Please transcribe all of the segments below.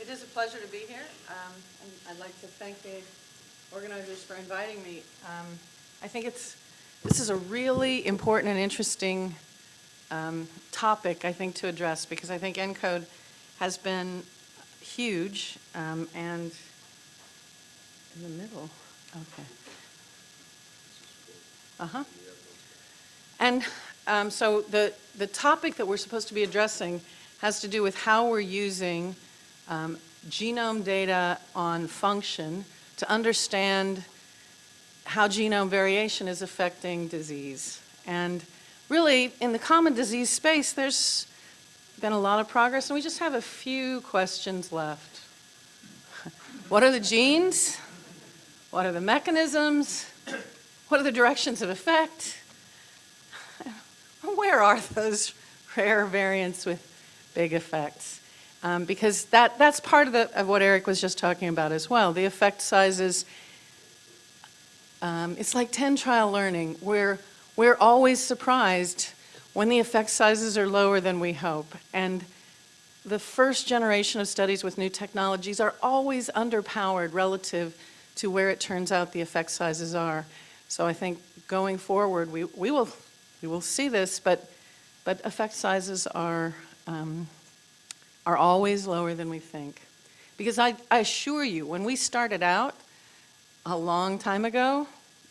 It is a pleasure to be here, um, and I'd like to thank the organizers for inviting me. Um, I think it's, this is a really important and interesting um, topic, I think, to address, because I think ENCODE has been huge, um, and in the middle, okay. Uh-huh. And um, so the, the topic that we're supposed to be addressing has to do with how we're using um, genome data on function to understand how genome variation is affecting disease. And really, in the common disease space, there's been a lot of progress, and we just have a few questions left. What are the genes? What are the mechanisms? What are the directions of effect? Where are those rare variants with big effects? Um, because that, that's part of, the, of what Eric was just talking about as well. The effect sizes, um, it's like 10 trial learning. We're, we're always surprised when the effect sizes are lower than we hope. And the first generation of studies with new technologies are always underpowered relative to where it turns out the effect sizes are. So I think going forward, we, we, will, we will see this, but, but effect sizes are, um, are always lower than we think. Because I, I assure you, when we started out a long time ago,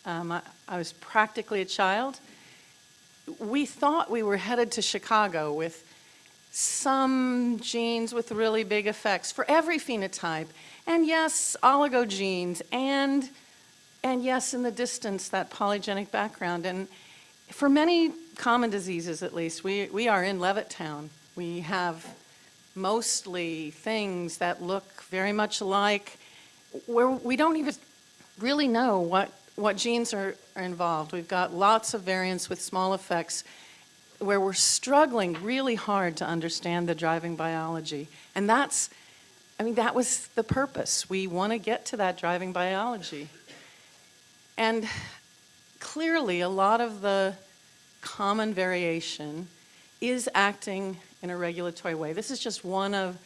um, I, I was practically a child, we thought we were headed to Chicago with some genes with really big effects for every phenotype. And yes, oligogenes, and, and yes, in the distance, that polygenic background. And for many common diseases, at least, we, we are in Levittown. We have mostly things that look very much alike, where we don't even really know what, what genes are, are involved. We've got lots of variants with small effects where we're struggling really hard to understand the driving biology. And that's, I mean, that was the purpose. We want to get to that driving biology. And clearly, a lot of the common variation is acting in a regulatory way. This is just one of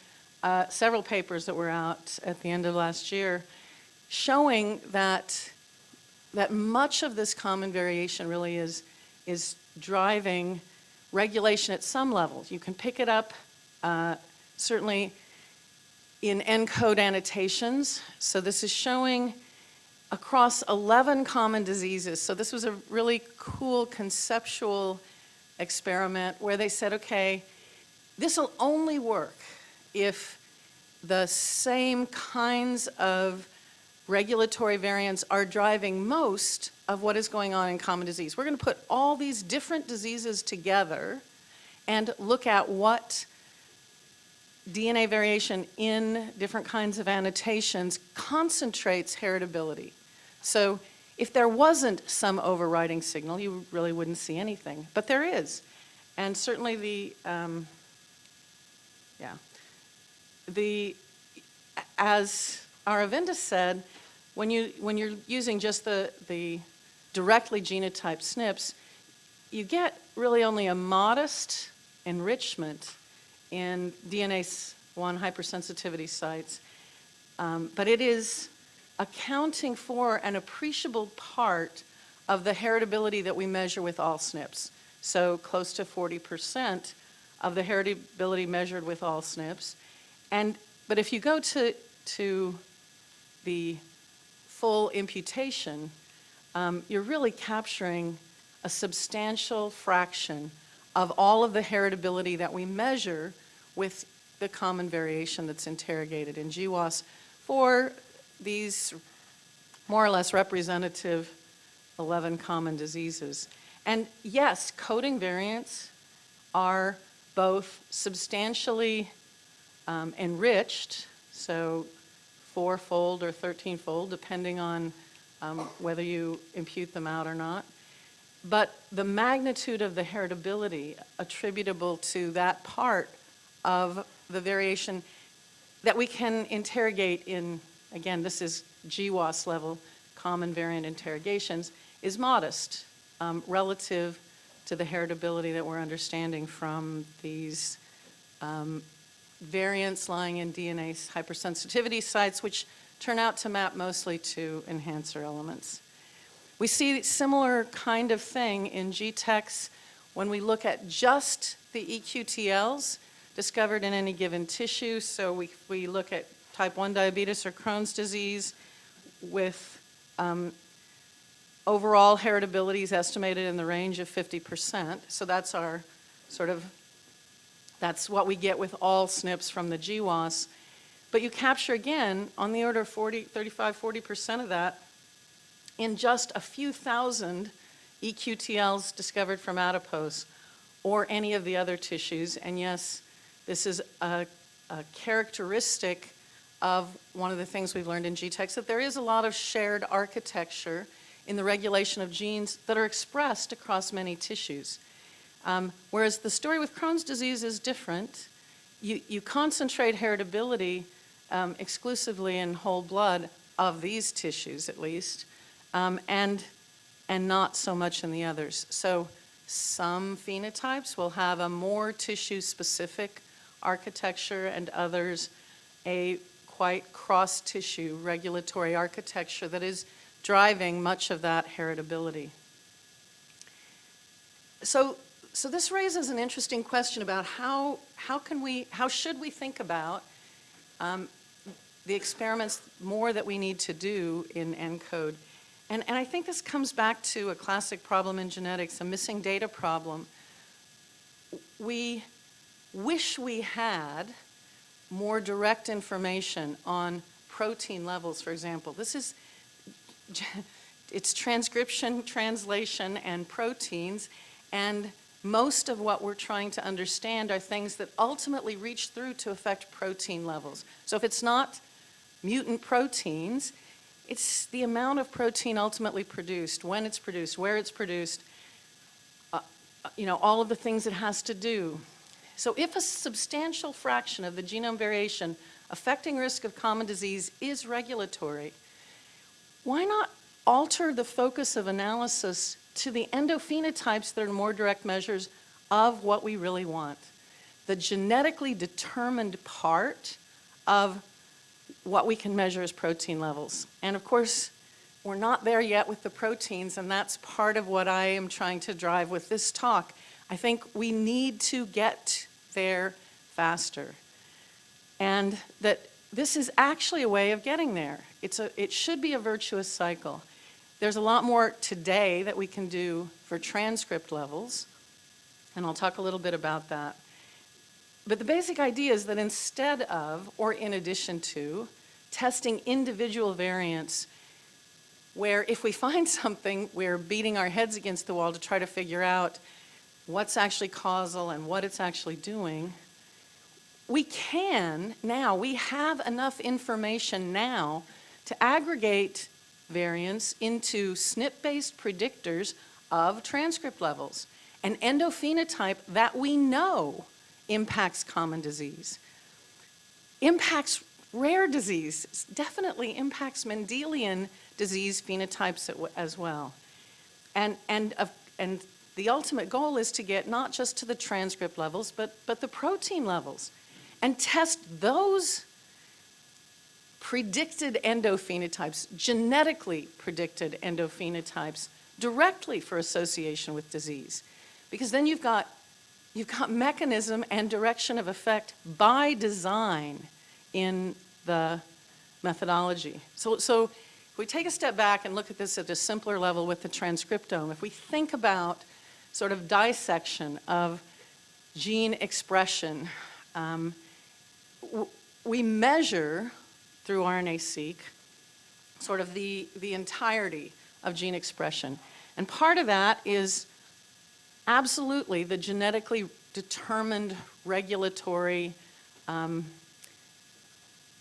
uh, several papers that were out at the end of last year showing that, that much of this common variation really is, is driving regulation at some levels. You can pick it up uh, certainly in ENCODE annotations. So this is showing across 11 common diseases. So this was a really cool conceptual experiment where they said, okay, this will only work if the same kinds of regulatory variants are driving most of what is going on in common disease. We're going to put all these different diseases together and look at what DNA variation in different kinds of annotations concentrates heritability. So if there wasn't some overriding signal, you really wouldn't see anything, but there is. And certainly the, um, yeah, the, as Aravinda said, when, you, when you're using just the, the directly genotyped SNPs, you get really only a modest enrichment in DNase 1 hypersensitivity sites, um, but it is accounting for an appreciable part of the heritability that we measure with all SNPs. So close to 40% of the heritability measured with all SNPs. And, but if you go to, to the full imputation, um, you're really capturing a substantial fraction of all of the heritability that we measure with the common variation that's interrogated in GWAS for these more or less representative 11 common diseases. And yes, coding variants are both substantially um, enriched, so fourfold or 13fold, depending on um, whether you impute them out or not. But the magnitude of the heritability attributable to that part of the variation that we can interrogate in, again, this is GWAS level, common variant interrogations, is modest um, relative to the heritability that we're understanding from these um, variants lying in DNase hypersensitivity sites, which turn out to map mostly to enhancer elements. We see similar kind of thing in GTEx when we look at just the EQTLs discovered in any given tissue. So we, we look at type 1 diabetes or Crohn's disease with um, overall heritability is estimated in the range of 50%. So that's our sort of, that's what we get with all SNPs from the GWAS. But you capture again on the order of 40, 35, 40% of that in just a few thousand EQTLs discovered from adipose or any of the other tissues. And yes, this is a, a characteristic of one of the things we've learned in GTEx, that there is a lot of shared architecture in the regulation of genes that are expressed across many tissues. Um, whereas the story with Crohn's disease is different. You, you concentrate heritability um, exclusively in whole blood of these tissues, at least, um, and, and not so much in the others. So some phenotypes will have a more tissue-specific architecture and others a quite cross-tissue regulatory architecture that is driving much of that heritability. So, so this raises an interesting question about how, how can we, how should we think about um, the experiments more that we need to do in ENCODE. And, and I think this comes back to a classic problem in genetics, a missing data problem. We wish we had more direct information on protein levels, for example. This is, it's transcription, translation, and proteins, and most of what we're trying to understand are things that ultimately reach through to affect protein levels. So if it's not mutant proteins, it's the amount of protein ultimately produced, when it's produced, where it's produced, uh, uh you know, all of the things it has to do. So if a substantial fraction of the genome variation affecting risk of common disease is regulatory, why not alter the focus of analysis to the endophenotypes that are more direct measures of what we really want? The genetically determined part of what we can measure as protein levels. And of course, we're not there yet with the proteins, and that's part of what I am trying to drive with this talk. I think we need to get there faster. And that this is actually a way of getting there. It's a, it should be a virtuous cycle. There's a lot more today that we can do for transcript levels, and I'll talk a little bit about that. But the basic idea is that instead of, or in addition to, testing individual variants where if we find something, we're beating our heads against the wall to try to figure out what's actually causal and what it's actually doing, we can now, we have enough information now to aggregate variants into SNP-based predictors of transcript levels, an endophenotype that we know impacts common disease, impacts rare disease, definitely impacts Mendelian disease phenotypes as well. And, and, uh, and the ultimate goal is to get not just to the transcript levels, but, but the protein levels and test those predicted endophenotypes, genetically predicted endophenotypes directly for association with disease. Because then you've got You've got mechanism and direction of effect by design in the methodology. So, so if we take a step back and look at this at a simpler level with the transcriptome, if we think about sort of dissection of gene expression, um, we measure through RNA-seq sort of the, the entirety of gene expression. And part of that is absolutely the genetically determined regulatory um,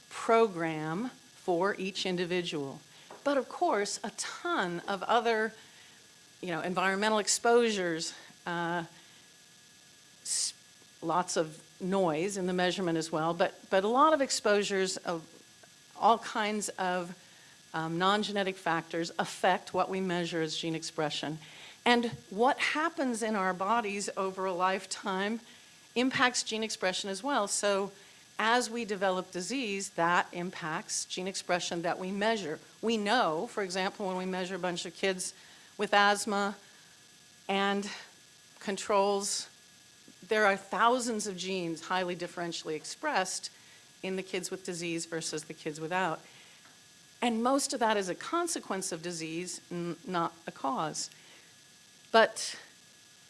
program for each individual. But of course, a ton of other, you know, environmental exposures, uh, lots of noise in the measurement as well, but, but a lot of exposures of all kinds of um, non-genetic factors affect what we measure as gene expression. And what happens in our bodies over a lifetime impacts gene expression as well. So as we develop disease, that impacts gene expression that we measure. We know, for example, when we measure a bunch of kids with asthma and controls, there are thousands of genes highly differentially expressed in the kids with disease versus the kids without. And most of that is a consequence of disease, not a cause. But,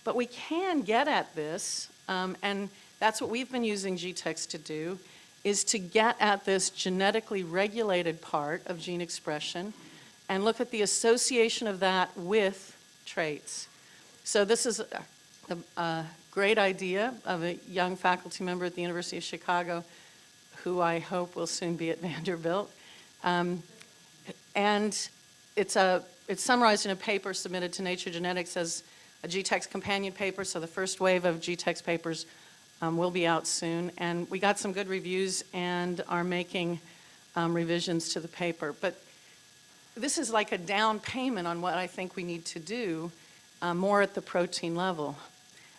but we can get at this, um, and that's what we've been using GTEx to do, is to get at this genetically regulated part of gene expression and look at the association of that with traits. So this is a, a great idea of a young faculty member at the University of Chicago who I hope will soon be at Vanderbilt. Um, and it's, a, it's summarized in a paper submitted to Nature Genetics as a GTEx companion paper, so the first wave of GTEx papers um, will be out soon. And we got some good reviews and are making um, revisions to the paper. But this is like a down payment on what I think we need to do uh, more at the protein level.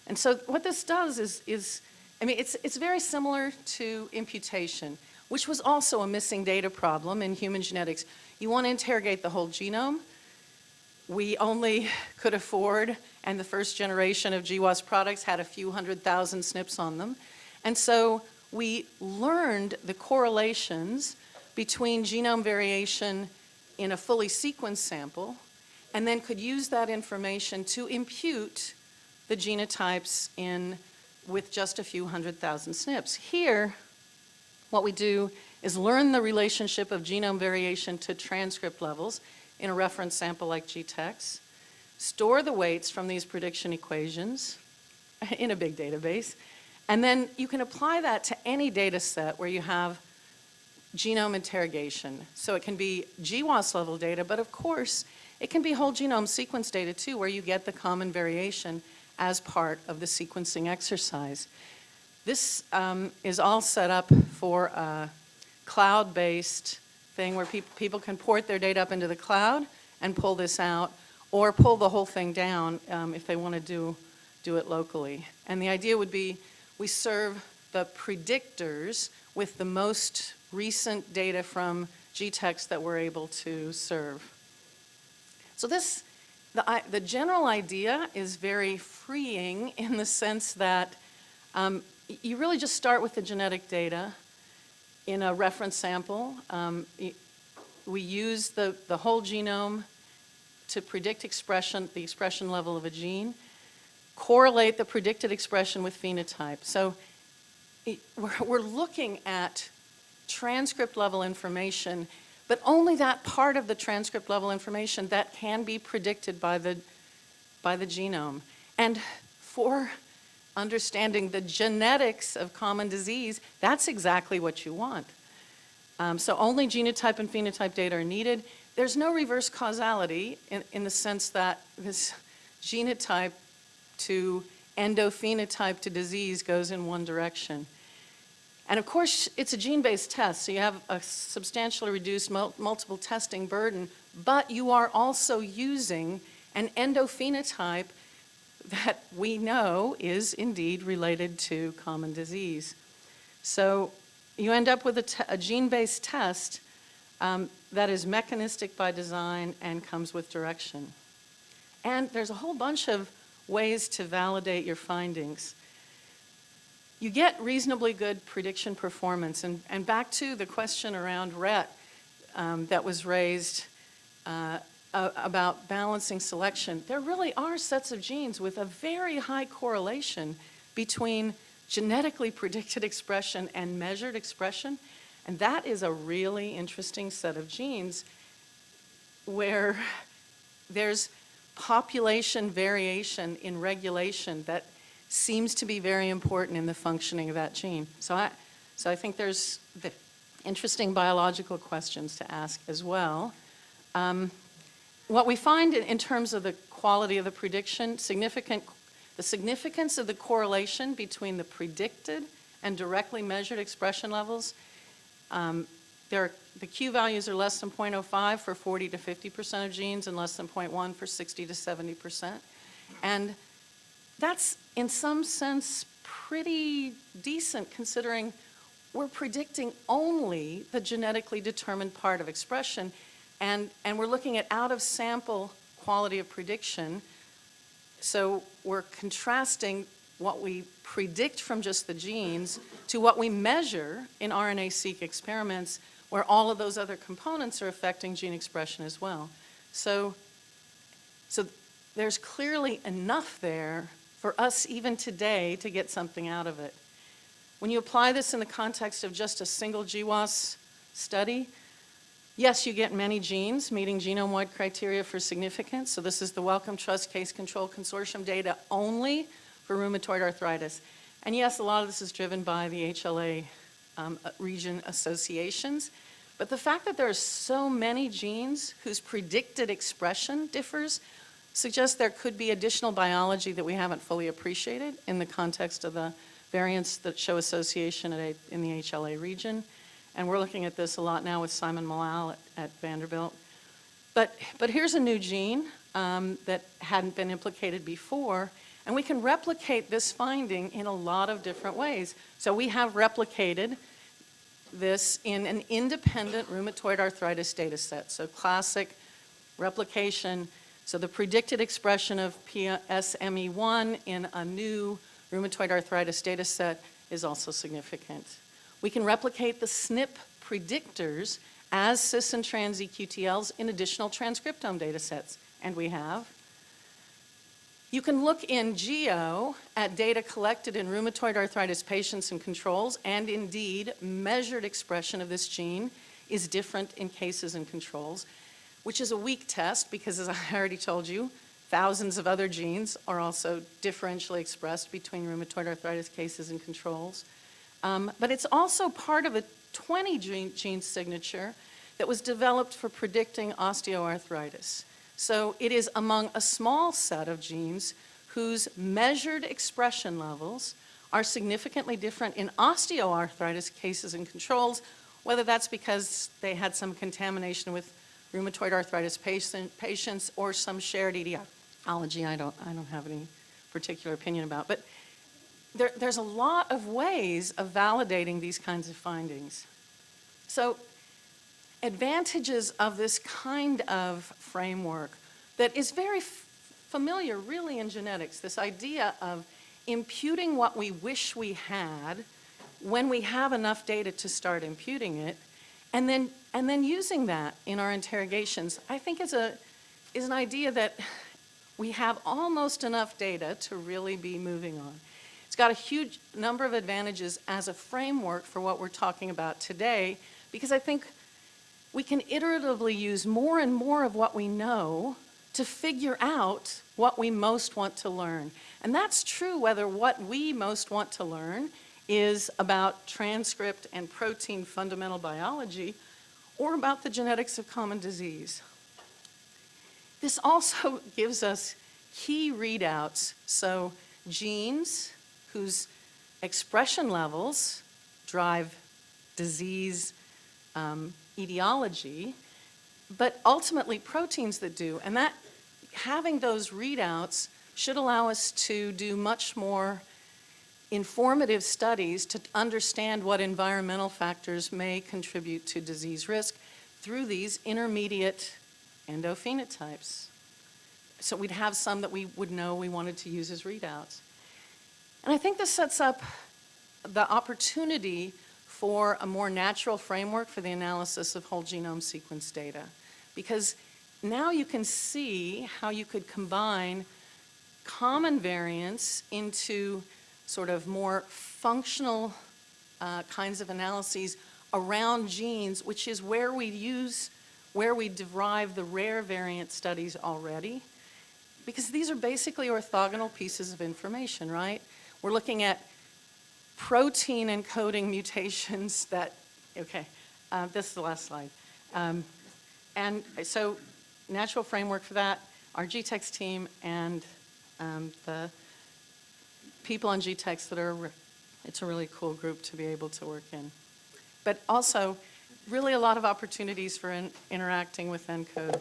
And so what this does is, is I mean, it's, it's very similar to imputation, which was also a missing data problem in human genetics. You want to interrogate the whole genome. We only could afford, and the first generation of GWAS products had a few hundred thousand SNPs on them. And so we learned the correlations between genome variation in a fully sequenced sample and then could use that information to impute the genotypes in with just a few hundred thousand SNPs. Here, what we do is learn the relationship of genome variation to transcript levels in a reference sample like GTEx, store the weights from these prediction equations in a big database, and then you can apply that to any data set where you have genome interrogation. So it can be GWAS level data, but of course, it can be whole genome sequence data too, where you get the common variation as part of the sequencing exercise. This um, is all set up for a cloud-based thing where pe people can port their data up into the cloud and pull this out, or pull the whole thing down um, if they want to do, do it locally. And the idea would be we serve the predictors with the most recent data from GTEx that we're able to serve. So this, the, the general idea is very freeing in the sense that um, you really just start with the genetic data in a reference sample. Um, we use the, the whole genome to predict expression, the expression level of a gene, correlate the predicted expression with phenotype. So it, we're, we're looking at transcript level information, but only that part of the transcript level information that can be predicted by the, by the genome. And for understanding the genetics of common disease, that's exactly what you want. Um, so only genotype and phenotype data are needed. There's no reverse causality in, in the sense that this genotype to endophenotype to disease goes in one direction. And of course, it's a gene-based test, so you have a substantially reduced mul multiple testing burden, but you are also using an endophenotype that we know is indeed related to common disease. So you end up with a, a gene-based test um, that is mechanistic by design and comes with direction. And there's a whole bunch of ways to validate your findings. You get reasonably good prediction performance. And, and back to the question around RET um, that was raised uh, about balancing selection, there really are sets of genes with a very high correlation between genetically predicted expression and measured expression. And that is a really interesting set of genes where there's population variation in regulation that seems to be very important in the functioning of that gene. So I, so I think there's interesting biological questions to ask as well. Um, what we find in, in terms of the quality of the prediction, significant, the significance of the correlation between the predicted and directly measured expression levels, um, there are, the Q values are less than 0.05 for 40 to 50% of genes and less than 0.1 for 60 to 70%. And that's, in some sense, pretty decent considering we're predicting only the genetically determined part of expression, and, and we're looking at out-of-sample quality of prediction. So we're contrasting what we predict from just the genes to what we measure in RNA-seq experiments where all of those other components are affecting gene expression as well. So, so there's clearly enough there for us even today to get something out of it. When you apply this in the context of just a single GWAS study, yes, you get many genes meeting genome-wide criteria for significance. So this is the Wellcome Trust Case Control Consortium data only for rheumatoid arthritis. And yes, a lot of this is driven by the HLA um, uh, region associations. But the fact that there are so many genes whose predicted expression differs suggests there could be additional biology that we haven't fully appreciated in the context of the variants that show association a, in the HLA region. And we're looking at this a lot now with Simon Mallal at, at Vanderbilt. But, but here's a new gene um, that hadn't been implicated before, and we can replicate this finding in a lot of different ways. So we have replicated this in an independent rheumatoid arthritis data set. So classic replication. So the predicted expression of PSME1 in a new rheumatoid arthritis data set is also significant. We can replicate the SNP predictors as cis and trans EQTLs in additional transcriptome data sets, and we have. You can look in GEO at data collected in rheumatoid arthritis patients and controls, and indeed, measured expression of this gene is different in cases and controls, which is a weak test because, as I already told you, thousands of other genes are also differentially expressed between rheumatoid arthritis cases and controls. Um, but it's also part of a 20 gene, gene signature that was developed for predicting osteoarthritis. So it is among a small set of genes whose measured expression levels are significantly different in osteoarthritis cases and controls, whether that's because they had some contamination with rheumatoid arthritis patient, patients or some shared etiology I don't, I don't have any particular opinion about. But there, there's a lot of ways of validating these kinds of findings. So advantages of this kind of framework that is very familiar really in genetics, this idea of imputing what we wish we had when we have enough data to start imputing it, and then, and then using that in our interrogations, I think is, a, is an idea that we have almost enough data to really be moving on. It's got a huge number of advantages as a framework for what we're talking about today, because I think we can iteratively use more and more of what we know to figure out what we most want to learn. And that's true whether what we most want to learn is about transcript and protein fundamental biology or about the genetics of common disease. This also gives us key readouts, so genes whose expression levels drive disease um, etiology, but ultimately proteins that do. And that having those readouts should allow us to do much more informative studies to understand what environmental factors may contribute to disease risk through these intermediate endophenotypes. So we'd have some that we would know we wanted to use as readouts. And I think this sets up the opportunity for a more natural framework for the analysis of whole genome sequence data. Because now you can see how you could combine common variants into sort of more functional uh, kinds of analyses around genes, which is where we use, where we derive the rare variant studies already. Because these are basically orthogonal pieces of information, right? We're looking at protein encoding mutations that, okay, uh, this is the last slide. Um, and so natural framework for that, our GTEx team and um, the people on GTEx that are, it's a really cool group to be able to work in. But also, really a lot of opportunities for in, interacting with ENCODE